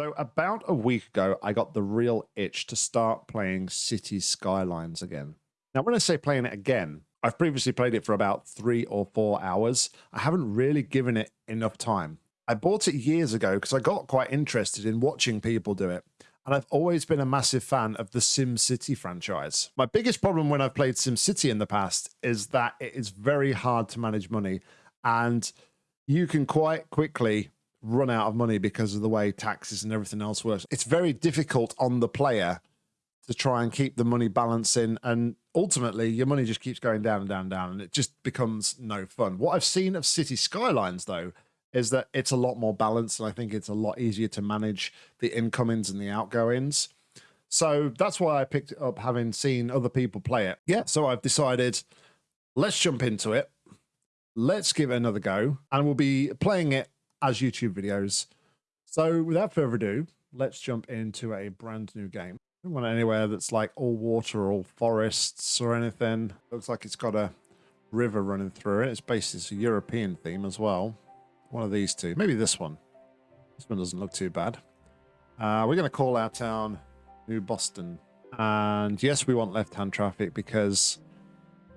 So about a week ago, I got the real itch to start playing City Skylines again. Now, when I say playing it again, I've previously played it for about three or four hours. I haven't really given it enough time. I bought it years ago because I got quite interested in watching people do it. And I've always been a massive fan of the Sim City franchise. My biggest problem when I've played Sim City in the past is that it is very hard to manage money. And you can quite quickly run out of money because of the way taxes and everything else works. It's very difficult on the player to try and keep the money balancing and ultimately your money just keeps going down and down and down and it just becomes no fun. What I've seen of City Skylines though is that it's a lot more balanced and I think it's a lot easier to manage the incomings and the outgoings. So that's why I picked it up having seen other people play it. Yeah, so I've decided let's jump into it. Let's give it another go and we'll be playing it as YouTube videos. So without further ado, let's jump into a brand new game. I don't want anywhere that's like all water or all forests or anything. Looks like it's got a river running through it. It's based a European theme as well. One of these two. Maybe this one. This one doesn't look too bad. Uh, we're going to call our town New Boston. And yes, we want left-hand traffic because,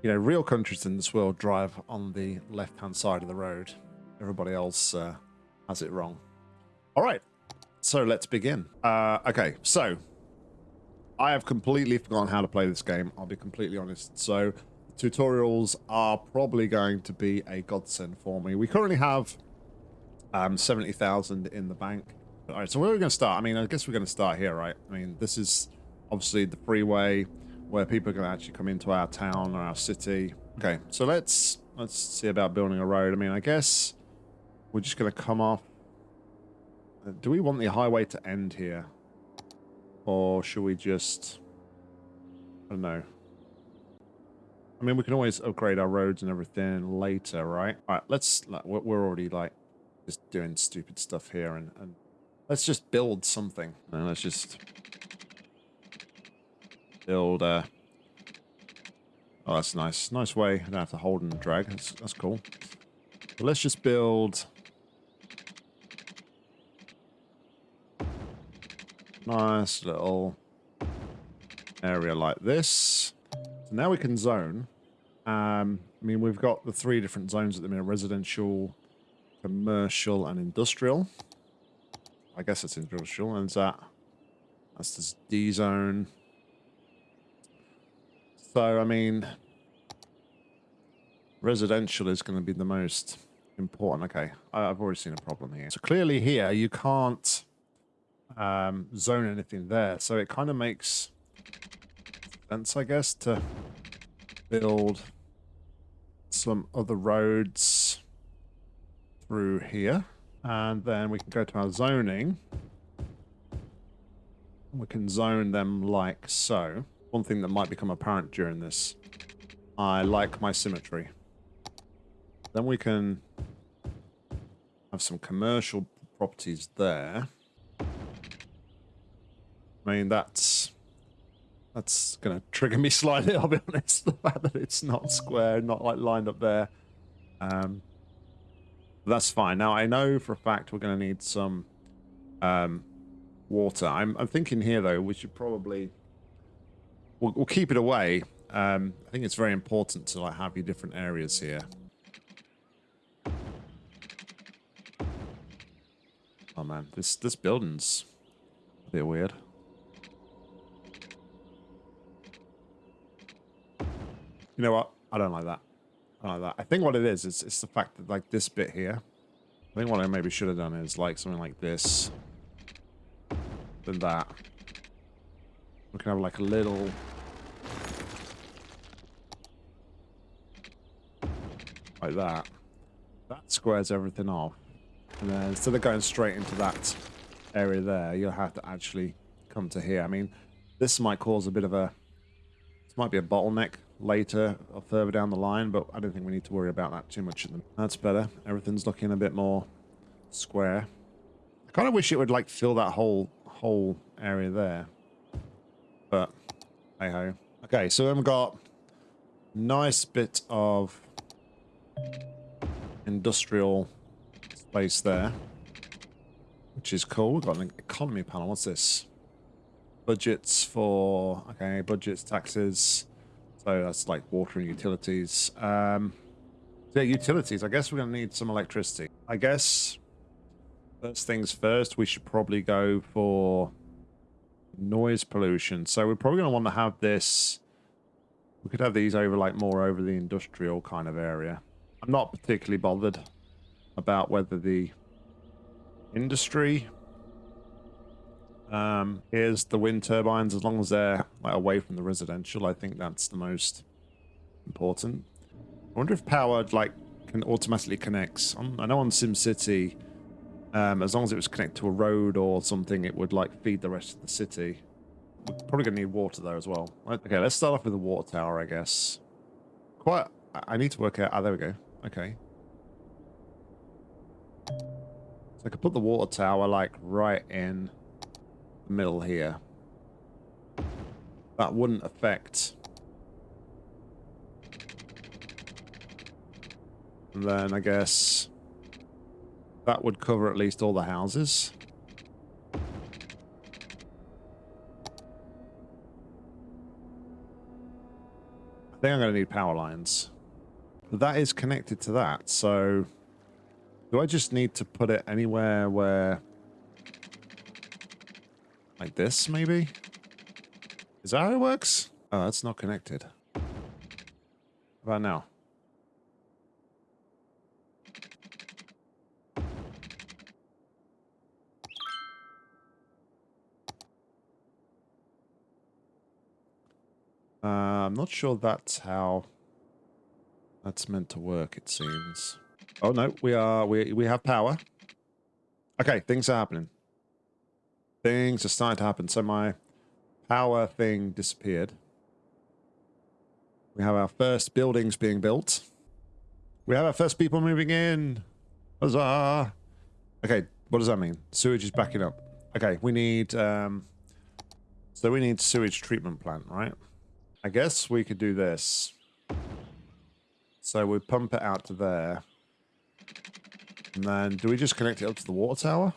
you know, real countries in this world drive on the left-hand side of the road. Everybody else uh, has it wrong. All right, so let's begin. Uh, okay, so I have completely forgotten how to play this game. I'll be completely honest. So tutorials are probably going to be a godsend for me. We currently have um, 70,000 in the bank. All right, so where are we going to start? I mean, I guess we're going to start here, right? I mean, this is obviously the freeway where people are going to actually come into our town or our city. Okay, so let's let's see about building a road. I mean, I guess we're just going to come off. Uh, do we want the highway to end here? Or should we just... I don't know. I mean, we can always upgrade our roads and everything later, right? All right, let's... We're already, like, just doing stupid stuff here. And, and let's just build something. And let's just... Build a... Oh, that's nice. Nice way. I don't have to hold and drag. That's, that's cool. But let's just build Nice little area like this. So now we can zone. Um, I mean, we've got the three different zones at the minute. Residential, commercial, and industrial. I guess it's industrial. And that, that's this D zone. So, I mean, residential is going to be the most important. Okay, I've already seen a problem here. So clearly here, you can't um, zone anything there. So it kind of makes sense, I guess, to build some other roads through here. And then we can go to our zoning. We can zone them like so. One thing that might become apparent during this. I like my symmetry. Then we can have some commercial properties there. I mean, that's that's going to trigger me slightly, I'll be honest. The fact that it's not square, not like lined up there. Um, that's fine. Now, I know for a fact we're going to need some um, water. I'm, I'm thinking here, though, we should probably... We'll, we'll keep it away. Um, I think it's very important to like have your different areas here. Oh, man. This, this building's a bit weird. You know what? I don't like that. I don't like that. I think what it is, is it's the fact that like this bit here. I think what I maybe should have done is like something like this. Then that. We can have like a little... Like that. That squares everything off. And then instead of going straight into that area there, you'll have to actually come to here. I mean, this might cause a bit of a... This might be a bottleneck later or further down the line, but I don't think we need to worry about that too much. That's better. Everything's looking a bit more square. I kind of wish it would like fill that whole whole area there, but hey ho. Okay, so we've got nice bit of industrial space there. which is cool. We've got an economy panel. What's this? Budgets for, okay, budgets, taxes. So that's like water and utilities. Um, yeah, utilities. I guess we're going to need some electricity. I guess first things first, we should probably go for noise pollution. So we're probably going to want to have this. We could have these over like more over the industrial kind of area. I'm not particularly bothered about whether the industry um, is the wind turbines as long as they're like, away from the residential. I think that's the most important. I wonder if power like can automatically connects. On, I know on SimCity, um, as long as it was connected to a road or something, it would like feed the rest of the city. We're probably gonna need water there as well. Okay, let's start off with the water tower, I guess. Quite. I need to work out. Ah, there we go. Okay. So I could put the water tower like right in middle here. That wouldn't affect And then I guess that would cover at least all the houses. I think I'm going to need power lines. That is connected to that, so... Do I just need to put it anywhere where... Like this, maybe? Is that how it works? Oh, that's not connected. How about now? Uh, I'm not sure that's how that's meant to work, it seems. Oh, no, we are, we, we have power. Okay, things are happening. Things are starting to happen. So my power thing disappeared. We have our first buildings being built. We have our first people moving in. Huzzah! Okay, what does that mean? Sewage is backing up. Okay, we need, um, so we need sewage treatment plant, right? I guess we could do this. So we pump it out to there. And then do we just connect it up to the water tower?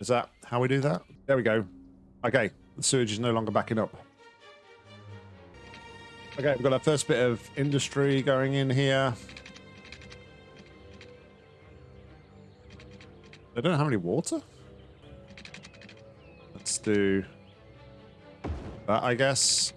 Is that how we do that? There we go. Okay, the sewage is no longer backing up. Okay, we've got our first bit of industry going in here. They don't have any water? Let's do that, I guess.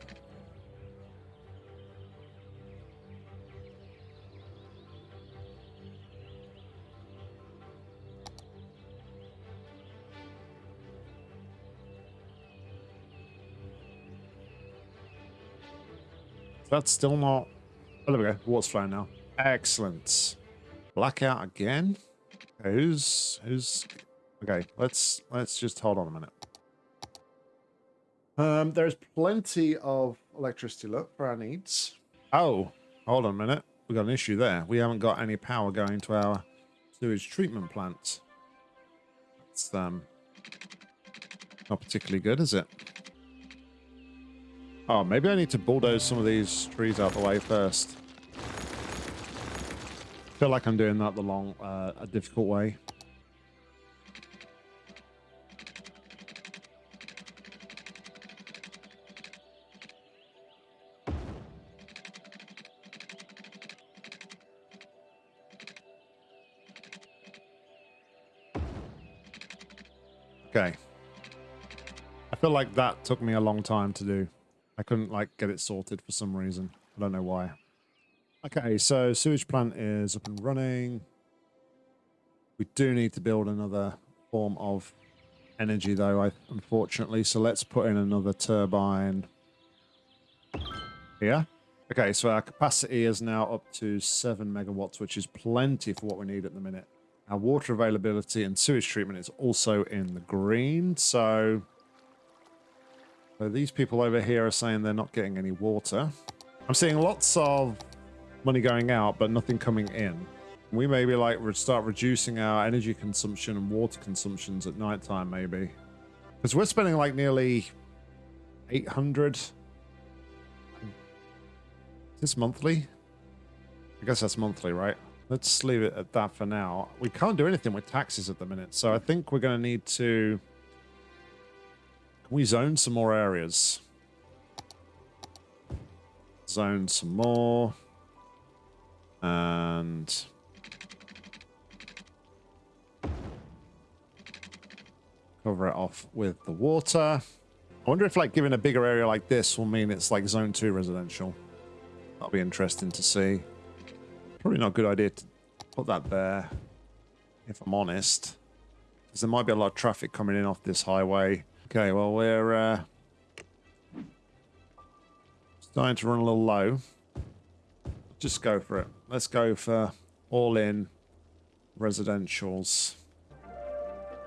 That's still not... Oh, there we go. Water's flowing now. Excellent. Blackout again? Okay, who's... Who's... Okay, let's let's just hold on a minute. Um, there's plenty of electricity, look, for our needs. Oh, hold on a minute. We've got an issue there. We haven't got any power going to our sewage treatment plant. It's um, not particularly good, is it? Oh, maybe I need to bulldoze some of these trees out the way first. Feel like I'm doing that the long, uh, a difficult way. Okay. I feel like that took me a long time to do. I couldn't like get it sorted for some reason. I don't know why. Okay, so sewage plant is up and running. We do need to build another form of energy though, I, unfortunately. So let's put in another turbine here. Okay, so our capacity is now up to 7 megawatts, which is plenty for what we need at the minute. Our water availability and sewage treatment is also in the green. So, so these people over here are saying they're not getting any water. I'm seeing lots of money going out, but nothing coming in. We maybe like start reducing our energy consumption and water consumptions at nighttime, maybe. Because we're spending like nearly 800. Is this monthly? I guess that's monthly, right? let's leave it at that for now. We can't do anything with taxes at the minute, so I think we're going to need to... We zone some more areas? Zone some more. And... Cover it off with the water. I wonder if like giving a bigger area like this will mean it's like zone 2 residential. That'll be interesting to see. Probably not a good idea to put that there, if I'm honest. Because there might be a lot of traffic coming in off this highway. Okay, well, we're uh, starting to run a little low. Just go for it. Let's go for all-in residentials.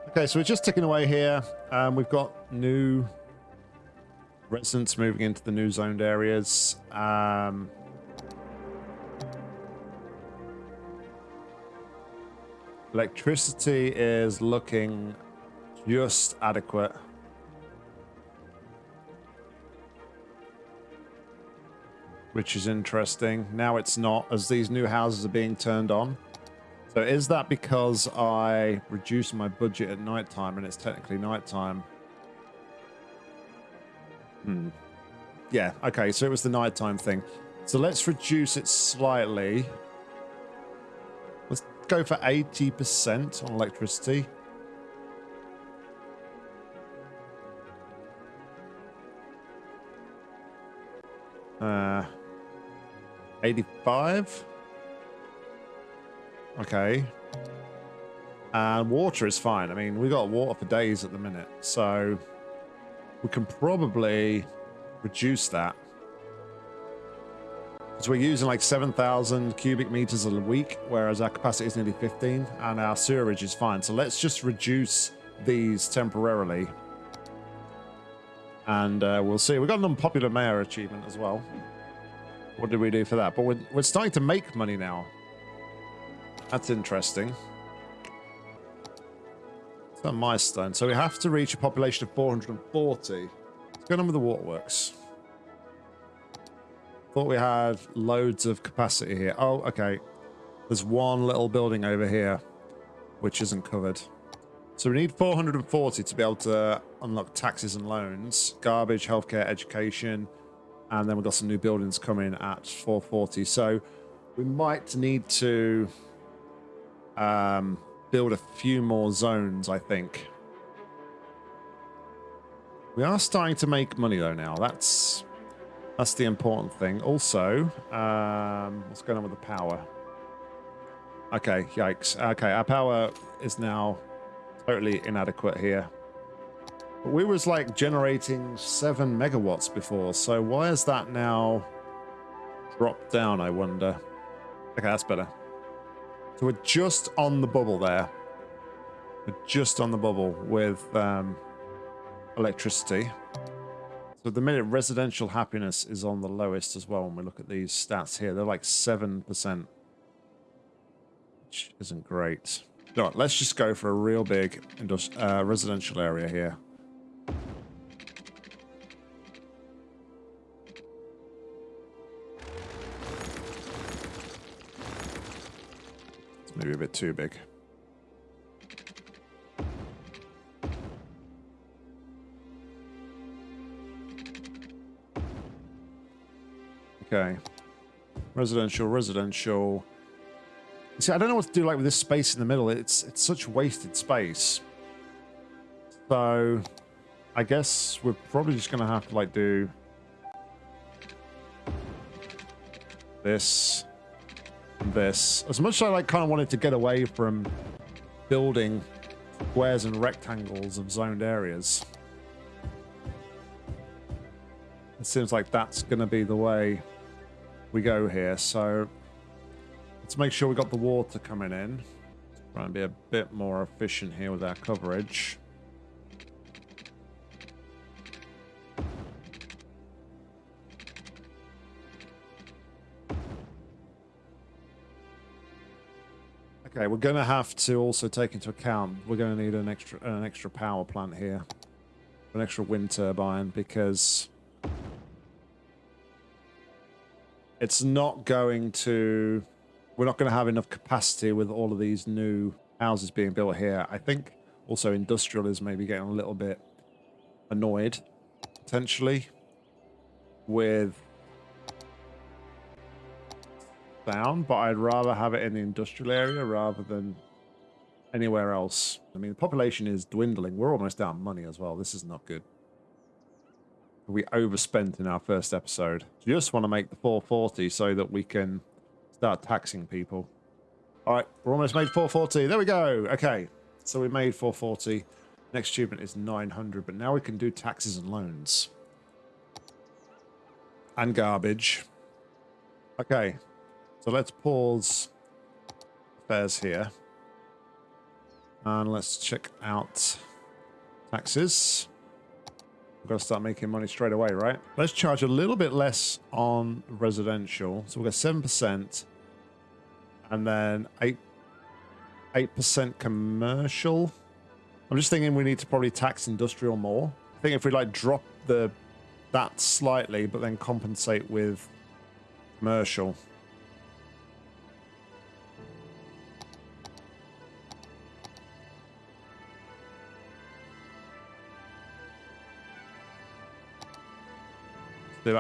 Okay, so we're just ticking away here. Um, we've got new residents moving into the new zoned areas. Um, electricity is looking just adequate. Which is interesting. Now it's not, as these new houses are being turned on. So is that because I reduced my budget at nighttime and it's technically nighttime? Hmm. Yeah, okay, so it was the nighttime thing. So let's reduce it slightly. Let's go for 80% on electricity. Uh, 85? Okay. And water is fine. I mean, we got water for days at the minute, so we can probably reduce that. So we're using like 7,000 cubic meters a week, whereas our capacity is nearly 15, and our sewerage is fine. So let's just reduce these temporarily. And uh, we'll see. We've got an unpopular mayor achievement as well. What did we do for that? But we're, we're starting to make money now. That's interesting. It's a milestone. So we have to reach a population of 440. What's going on with the waterworks? Thought we had loads of capacity here. Oh, okay. There's one little building over here, which isn't covered. So we need 440 to be able to unlock taxes and loans, garbage, healthcare, education, and then we've got some new buildings coming at 440. So we might need to um, build a few more zones, I think. We are starting to make money though now. That's that's the important thing. Also, um, what's going on with the power? Okay, yikes. Okay, our power is now totally inadequate here. But we was like generating seven megawatts before, so why is that now dropped down, I wonder? Okay, that's better. So we're just on the bubble there. We're just on the bubble with um, electricity. So the minute, residential happiness is on the lowest as well when we look at these stats here. They're like 7%, which isn't great. All right, let's just go for a real big uh, residential area here. Maybe a bit too big. Okay. Residential, residential. See, I don't know what to do like with this space in the middle. It's it's such wasted space. So I guess we're probably just gonna have to like do this this. As much as I like kind of wanted to get away from building squares and rectangles of zoned areas. It seems like that's going to be the way we go here. So let's make sure we got the water coming in. Try and be a bit more efficient here with our coverage. Okay, we're going to have to also take into account we're going to need an extra an extra power plant here, an extra wind turbine because it's not going to we're not going to have enough capacity with all of these new houses being built here. I think also industrial is maybe getting a little bit annoyed, potentially, with sound, but I'd rather have it in the industrial area rather than anywhere else. I mean, the population is dwindling. We're almost out of money as well. This is not good. We overspent in our first episode. Just want to make the 440 so that we can start taxing people. All right, we're almost made 440. There we go. Okay, so we made 440. Next achievement is 900, but now we can do taxes and loans. And garbage. Okay, so let's pause affairs here. And let's check out taxes. We've got to start making money straight away, right? Let's charge a little bit less on residential. So we've got 7%. And then 8 8% commercial. I'm just thinking we need to probably tax industrial more. I think if we like drop the that slightly, but then compensate with commercial.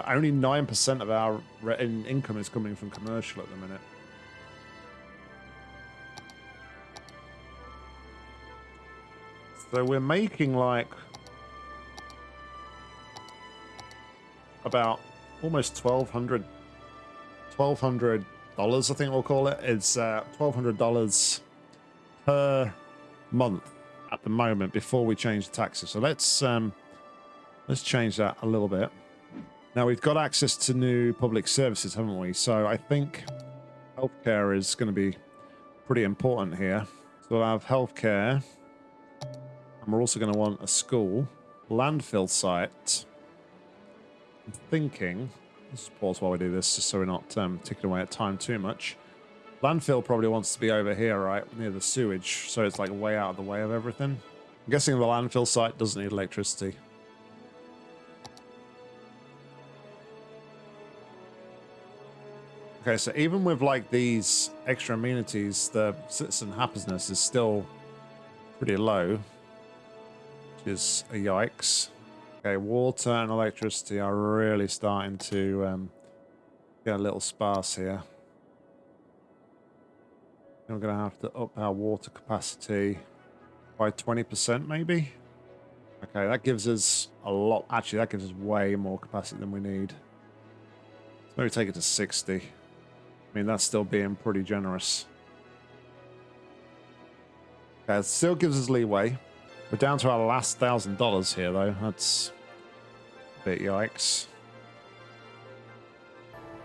Only 9% of our income is coming from commercial at the minute. So we're making like about almost 1200 1200 dollars I think we'll call it. It's uh, 1200 dollars per month at the moment before we change the taxes. So let's um, let's change that a little bit. Now we've got access to new public services, haven't we? So I think healthcare is going to be pretty important here. So we'll have healthcare. And we're also going to want a school, landfill site. I'm thinking, let's pause while we do this, just so we're not um, ticking away at time too much. Landfill probably wants to be over here, right, near the sewage, so it's like way out of the way of everything. I'm guessing the landfill site doesn't need electricity. Okay, so even with like these extra amenities, the citizen happiness is still pretty low which is a yikes. Okay, water and electricity are really starting to um, get a little sparse here. We're going to have to up our water capacity by 20% maybe. Okay, that gives us a lot. Actually, that gives us way more capacity than we need. Let's maybe take it to 60. I mean, that's still being pretty generous. Okay, it still gives us leeway. We're down to our last thousand dollars here, though. That's a bit yikes.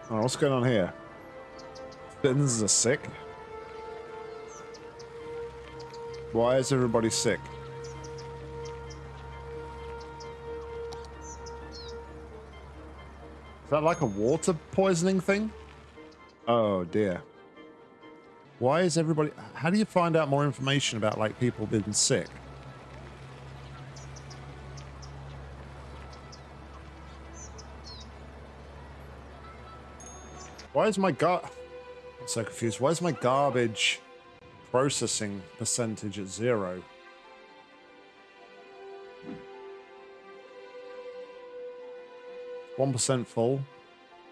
Oh, what's going on here? Citizens are sick. Why is everybody sick? Is that like a water poisoning thing? Oh dear. Why is everybody... How do you find out more information about like people being sick? Why is my gar... I'm so confused. Why is my garbage processing percentage at zero? One percent full,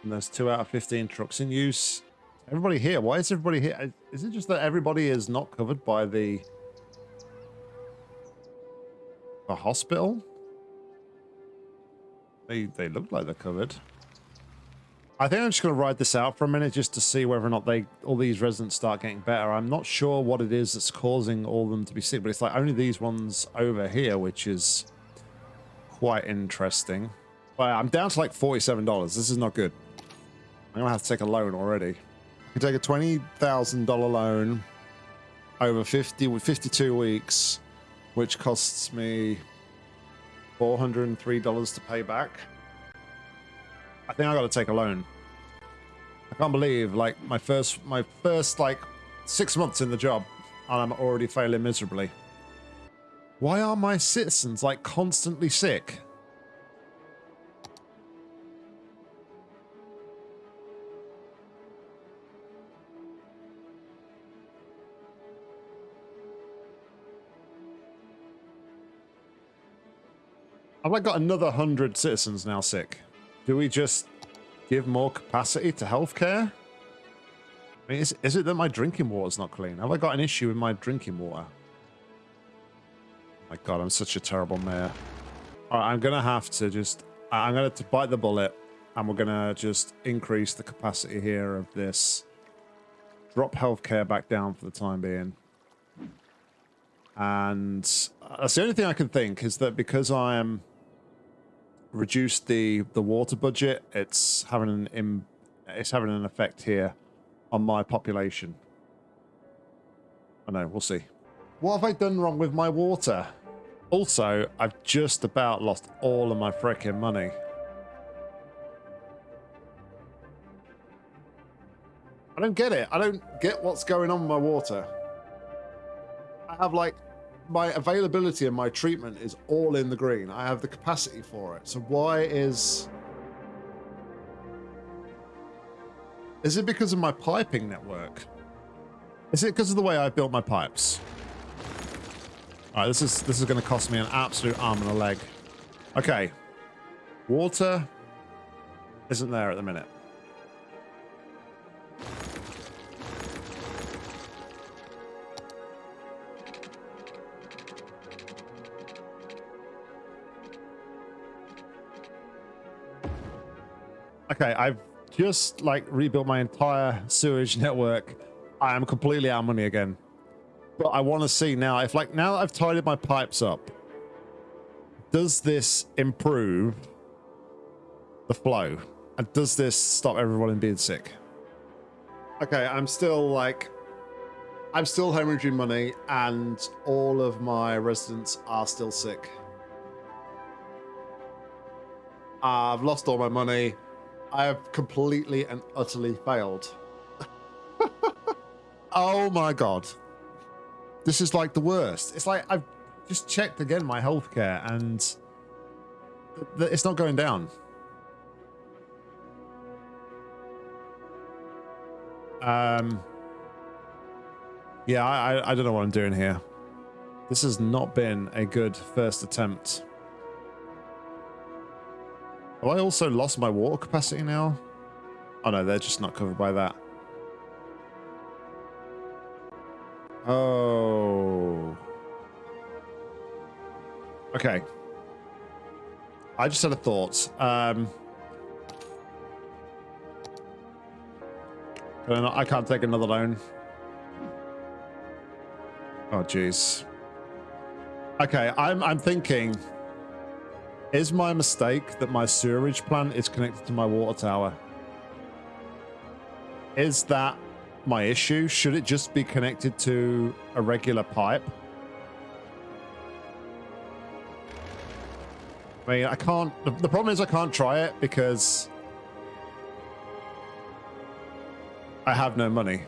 and there's two out of fifteen trucks in use. Everybody here. Why is everybody here? Is it just that everybody is not covered by the the hospital? They they look like they're covered. I think I'm just going to ride this out for a minute just to see whether or not they all these residents start getting better. I'm not sure what it is that's causing all of them to be sick, but it's like only these ones over here, which is quite interesting. But I'm down to like $47. This is not good. I'm to have to take a loan already. I can take a $20,000 loan over 50 52 weeks, which costs me $403 to pay back. I think I got to take a loan. I can't believe like my first my first like six months in the job and I'm already failing miserably. Why are my citizens like constantly sick? I've like got another 100 citizens now sick. Do we just give more capacity to healthcare? I mean, is, is it that my drinking water is not clean? Have I got an issue with my drinking water? my god, I'm such a terrible mayor. All right, I'm going to have to just... I'm going to bite the bullet, and we're going to just increase the capacity here of this. Drop healthcare back down for the time being. And uh, that's the only thing I can think is that because I am reduced the the water budget, it's having an Im, it's having an effect here on my population. I know, we'll see. What have I done wrong with my water? Also, I've just about lost all of my freaking money. I don't get it. I don't get what's going on with my water. I have like my availability and my treatment is all in the green. I have the capacity for it. So why is... Is it because of my piping network? Is it because of the way I built my pipes? All right, this is this is going to cost me an absolute arm and a leg. Okay, water isn't there at the minute. Okay, I've just like rebuilt my entire sewage network. I am completely out of money again. But I want to see now if like now that I've tidied my pipes up, does this improve the flow? And does this stop everyone in being sick? Okay, I'm still like I'm still hemorrhaging money and all of my residents are still sick. I've lost all my money. I have completely and utterly failed. oh my god. This is like the worst. It's like I've just checked again my healthcare and it's not going down. Um, yeah, I, I don't know what I'm doing here. This has not been a good first attempt. Have I also lost my water capacity now? Oh no, they're just not covered by that. Oh. Okay. I just had a thought. Um, I can't take another loan. Oh, jeez. Okay, I'm I'm thinking is my mistake that my sewerage plant is connected to my water tower? Is that my issue? Should it just be connected to a regular pipe? I mean, I can't... The problem is I can't try it because... I have no money.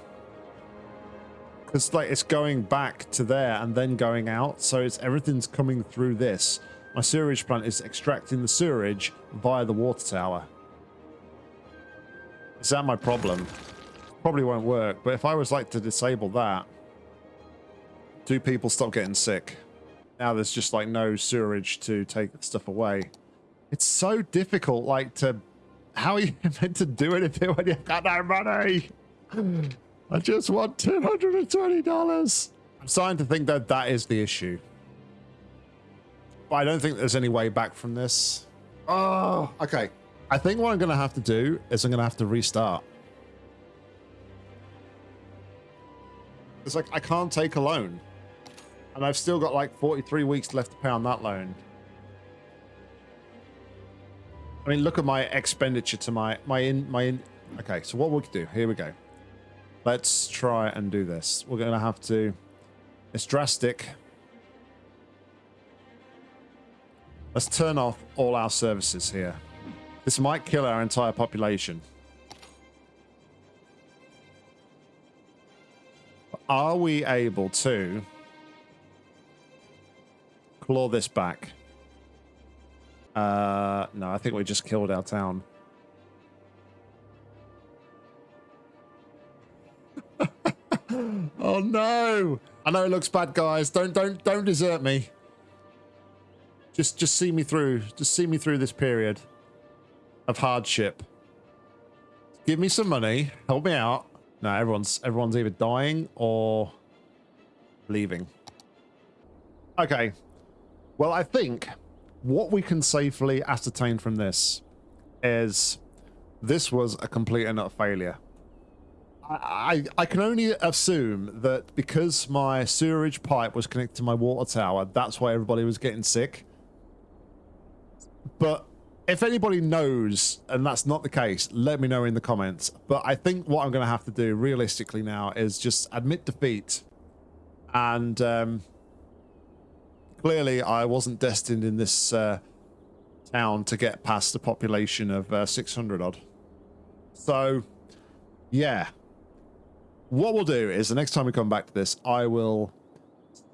Because, like, it's going back to there and then going out, so it's everything's coming through this. My sewerage plant is extracting the sewerage via the water tower. Is that my problem? Probably won't work, but if I was like to disable that, do people stop getting sick? Now there's just like no sewerage to take the stuff away. It's so difficult, like to... How are you meant to do anything when you've got no money? I just want $220. I'm starting to think that that is the issue. But I don't think there's any way back from this. Oh, okay. I think what I'm going to have to do is I'm going to have to restart. It's like I can't take a loan. And I've still got like 43 weeks left to pay on that loan. I mean, look at my expenditure to my my in my in. Okay, so what we can do? Here we go. Let's try and do this. We're gonna have to. It's drastic. Let's turn off all our services here. This might kill our entire population. Are we able to claw this back? Uh, no, I think we just killed our town. oh no! I know it looks bad, guys. Don't don't don't desert me. Just just see me through. Just see me through this period of hardship. Give me some money. Help me out. No, everyone's everyone's either dying or leaving. Okay. Well, I think what we can safely ascertain from this is this was a complete and utter failure. I, I can only assume that because my sewerage pipe was connected to my water tower, that's why everybody was getting sick. But if anybody knows and that's not the case, let me know in the comments. But I think what I'm going to have to do realistically now is just admit defeat. And um, clearly I wasn't destined in this uh, town to get past a population of uh, 600 odd. So, yeah. What we'll do is the next time we come back to this, I will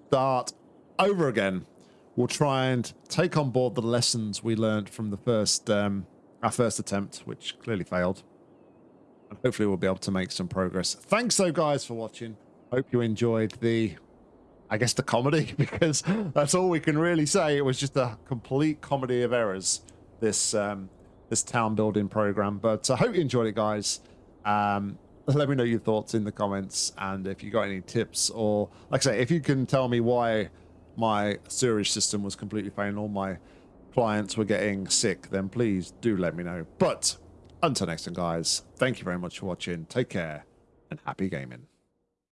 start over again. We'll try and take on board the lessons we learned from the first, um, our first attempt, which clearly failed. And hopefully we'll be able to make some progress. Thanks though, guys, for watching. Hope you enjoyed the, I guess, the comedy, because that's all we can really say. It was just a complete comedy of errors, this um, this town building program. But I hope you enjoyed it, guys. Um, let me know your thoughts in the comments and if you got any tips or like I say if you can tell me why my sewerage system was completely failing all my clients were getting sick then please do let me know. But until next time guys thank you very much for watching. Take care and happy gaming